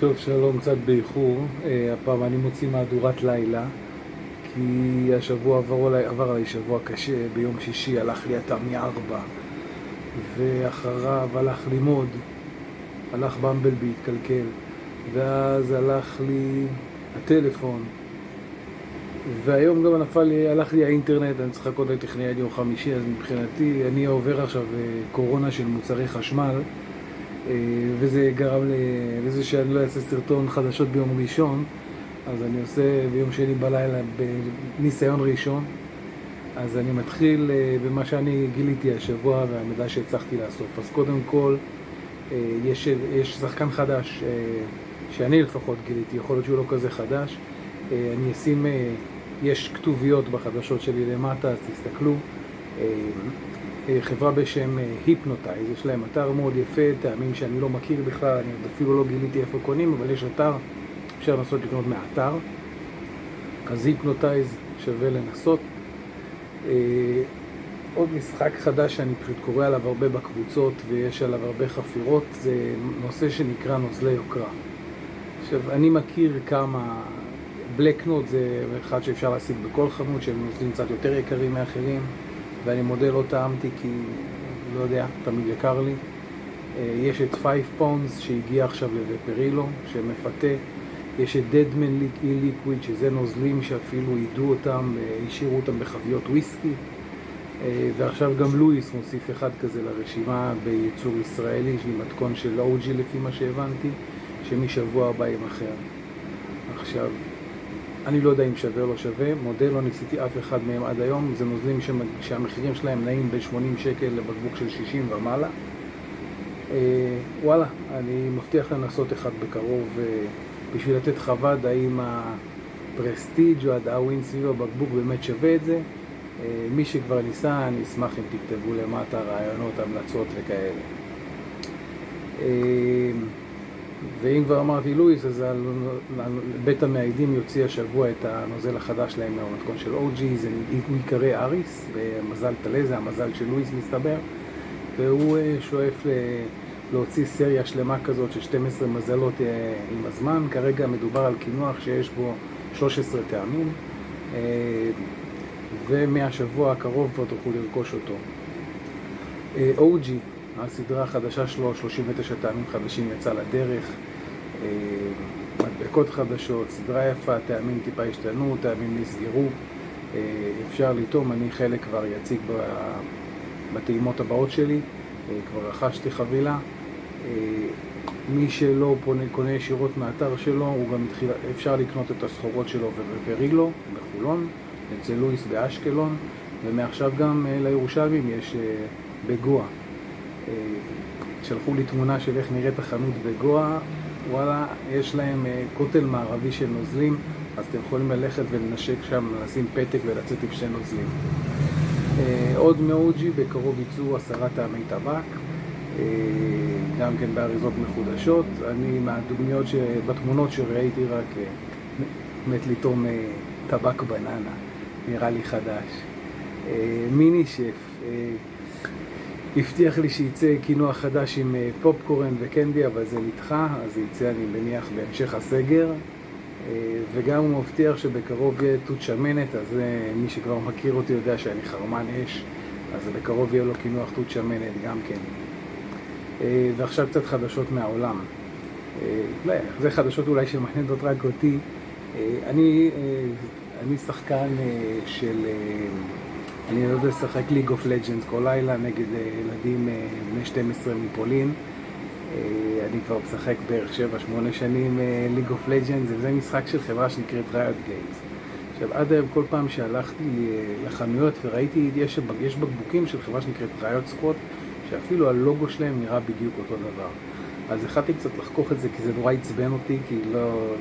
טוב, שלום, קצת באיחור. אה, הפעם אני מוציא מהדורת לילה, כי השבוע עבר עליי, עבר עליי שבוע קשה. ביום שישי הלך לי אתר מארבע, ואחריו הלך לימוד, הלך במבלבי, התקלקל, ואז הלך לי הטלפון, והיום גם נפל לי, הלך לי האינטרנט, אני צריך לחכות לטכנאי עד יום חמישי, אז מבחינתי אני עובר עכשיו אה, קורונה של מוצרי חשמל. אה, וזה גרם לזה שאני לא אעשה סרטון חדשות ביום ראשון, אז אני עושה ביום שני בלילה בניסיון ראשון. אז אני מתחיל אה, במה שאני גיליתי השבוע והמידע שהצלחתי לאסוף. אז קודם כל, אה, יש, יש שחקן חדש שאני לפחות גיליתי, יכול להיות שהוא לא כזה חדש. אני אשים, יש כתוביות בחדשות שלי למטה, אז תסתכלו. חברה בשם היפנוטייז, יש להם אתר מאוד יפה, טעמים שאני לא מכיר בכלל, אני אפילו לא גיליתי איפה קונים, אבל יש אתר, אפשר לנסות לקנות מהאתר. אז היפנוטייז שווה לנסות. אה, עוד משחק חדש שאני פשוט קורא עליו הרבה בקבוצות ויש עליו הרבה חפירות, זה נושא שנקרא נוזלי יוקרה. עכשיו, אני מכיר כמה... בלקנוט זה אחד שאפשר להשיג בכל חנות, שהם נוזלים קצת יותר יקרים מאחרים. ואני מודה לא טעמתי כי, לא יודע, תמיד יקר לי. אה, יש את פייב פונס שהגיע עכשיו לוופרילו, שמפתה. יש את דדמן אי ליקוויד, שזה נוזלים שאפילו יידו אותם, אה, השאירו אותם בחביות וויסקי. אה, ועכשיו גם לואיס מוסיף אחד כזה לרשימה בייצור ישראלי, שהיא מתכון של אוג'י לפי מה שהבנתי, שמשבוע הבא יימכר. עכשיו, אני לא יודע אם שווה או לא שווה, מודה, לא ניסיתי אף אחד מהם עד היום, זה נוזלים שהמחירים שלהם נעים בין 80 שקל לבקבוק של 60 ומעלה. אה, וואלה, אני מבטיח לנסות אחד בקרוב אה, בשביל לתת חוות האם הפרסטיג' או הדאווין סביב הבקבוק באמת שווה את זה. אה, מי שכבר ניסה, אני אשמח אם תכתבו למטה רעיונות, המלצות וכאלה. ואם כבר אמרתי לואיס, אז בית המאיידים יוציא השבוע את הנוזל החדש להם מהמתכון של אוג'י, זה הוא ייקרא אריס, במזל טלה, זה המזל של לואיס מסתבר, והוא אה, שואף להוציא סריה שלמה כזאת של 12 מזלות אה, עם הזמן, כרגע מדובר על קינוח שיש בו 13 טעמים, אה, ומהשבוע הקרוב כבר תוכלו לרכוש אותו. אוג'י הסדרה החדשה שלו, 39 טעמים חדשים, יצא לדרך. אה, מדבקות חדשות, סדרה יפה, טעמים טיפה השתנו, טעמים נסגרו. אה, אפשר לטעום, אני חלק כבר יציג בטעימות הבאות שלי. אה, כבר רכשתי חבילה. מי שלא פונה, קונה ישירות מהאתר שלו, הוא גם התחיל, אפשר לקנות את הסחורות שלו בפרילו, בחולון, אצל לואיס באשקלון, ומעכשיו גם לירושלמים יש בגואה. אה, שלחו לי תמונה של איך נראית החנות בגואה, וואלה, יש להם אה, כותל מערבי של נוזלים, אז אתם יכולים ללכת ולנשק שם, לשים פתק ולצאת עם שני נוזלים. אה, עוד מאוג'י, בקרוב יצאו עשרה טעמי טבק, גם כן באריזות מחודשות. אני מהדוגמיות, בתמונות שראיתי רק מת לטעום טבק בננה, נראה לי חדש. מיני שף, הבטיח לי שיצא קינוח חדש עם אה, פופקורן וקנדי, אבל זה נדחה, אז זה יצא, אני מניח, בהמשך הסגר. אה, וגם הוא מבטיח שבקרוב יהיה תות שמנת, אז אה, מי שכבר מכיר אותי יודע שאני חרמן אש, אז בקרוב יהיה לו קינוח תות שמנת גם כן. ועכשיו קצת חדשות מהעולם. זה חדשות אולי שמעניינות רק אותי. אני, אני שחקן של... אני אוהב לשחק League of Legends כל לילה נגד אה, ילדים אה, בני 12 מפולין. אה, אני כבר משחק בערך 7-8 שנים League of Legends, וזה משחק של חברה שנקראת Riot Games. עכשיו, עד היום כל פעם שהלכתי לחנויות וראיתי, יש, יש בקבוקים של חברה שנקראת Riot Squad, שאפילו הלוגו שלהם נראה בדיוק אותו דבר. אז החלטתי קצת לחכוך את זה, כי זה נורא עצבן אותי, כי לא...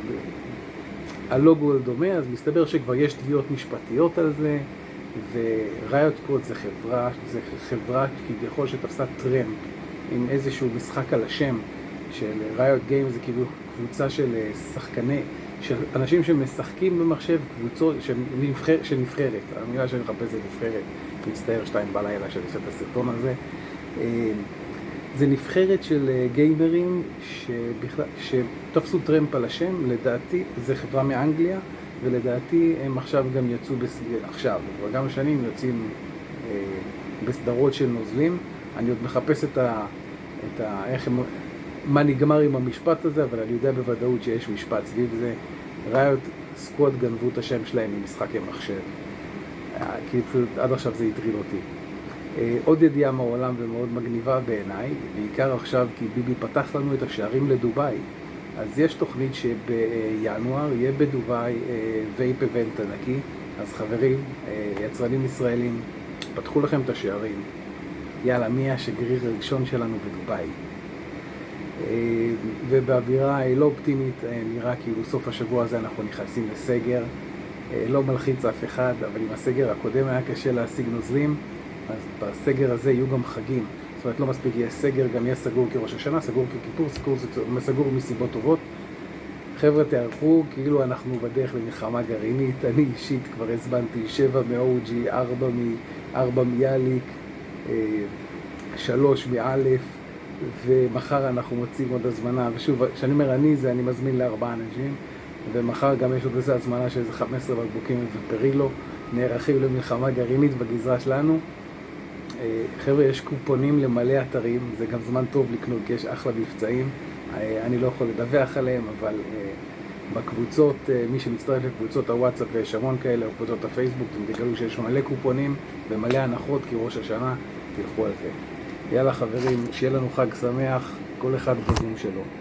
הלוגו דומה, אז מסתבר שכבר יש תביעות משפטיות על זה. וריוט קוד זה חברה, זה חברה כביכול שתפסה טרמפ עם איזשהו משחק על השם של ריוט גיים, זה כאילו קבוצה של אה, שחקני, של אנשים שמשחקים במחשב, קבוצות של, נבחר, של נבחרת, המילה שאני מחפש זה נבחרת, מצטער שתיים בלילה שאני עושה את הסרטון הזה. אה, זה נבחרת של אה, גיימרים שבכלל, שתפסו טרמפ על השם, לדעתי, זה חברה מאנגליה, ולדעתי הם עכשיו גם יצאו, בס... עכשיו, כבר כמה שנים יוצאים אה, בסדרות של נוזלים. אני עוד מחפש את ה... את ה... איך הם... מה נגמר עם המשפט הזה, אבל אני יודע בוודאות שיש משפט סביב זה. ראיות Squad גנבו את השם שלהם ממשחקי מחשב. אה, כי פשוט עד עכשיו זה הטריד אותי. אה, עוד ידיעה מהעולם ומאוד מגניבה בעיניי, בעיקר עכשיו כי ביבי פתח לנו את השערים לדובאי. אז יש תוכנית שבינואר יהיה בדובאי vape event ענקי, אז חברים, אה, יצרנים ישראלים, פתחו לכם את השערים. יאללה, מי השגריר הראשון שלנו בדובאי? אה, ובאווירה לא אופטימית, נראה כאילו סוף השבוע הזה אנחנו נכנסים לסגר. לא מלחיץ אף אחד, אבל עם הסגר הקודם היה קשה להשיג נוזלים. אז בסגר הזה יהיו גם חגים. זאת אומרת, לא מספיק יהיה סגר, גם יהיה סגור כראש השנה, סגור ככיפור, סגור, סגור מסיבות טובות. חבר'ה, תערכו, כאילו אנחנו בדרך למלחמה גרעינית. אני אישית כבר הזמנתי שבע מ-OG, ארבע, מ- ארבע מיאליק, אה, שלוש מאלף, ומחר אנחנו מוצאים עוד הזמנה. ושוב, כשאני אומר אני, זה אני מזמין לארבעה אנשים, ומחר גם יש עוד איזה הזמנה של איזה 15 בקבוקים ופרילו. נערכים למלחמה גרעינית בגזרה שלנו. אה, חבר'ה, יש קופונים למלא אתרים, זה גם זמן טוב לקנות, כי יש אחלה מבצעים. אה, אני לא יכול לדווח עליהם, אבל אה, בקבוצות, מי שמצטרף לקבוצות הוואטסאפ ויש המון כאלה, או קבוצות הפייסבוק, אתם תגלו שיש מלא קופונים ומלא הנחות, כי ראש השנה, תלכו על זה. יאללה חברים, שיהיה לנו חג שמח, כל אחד בזום שלו.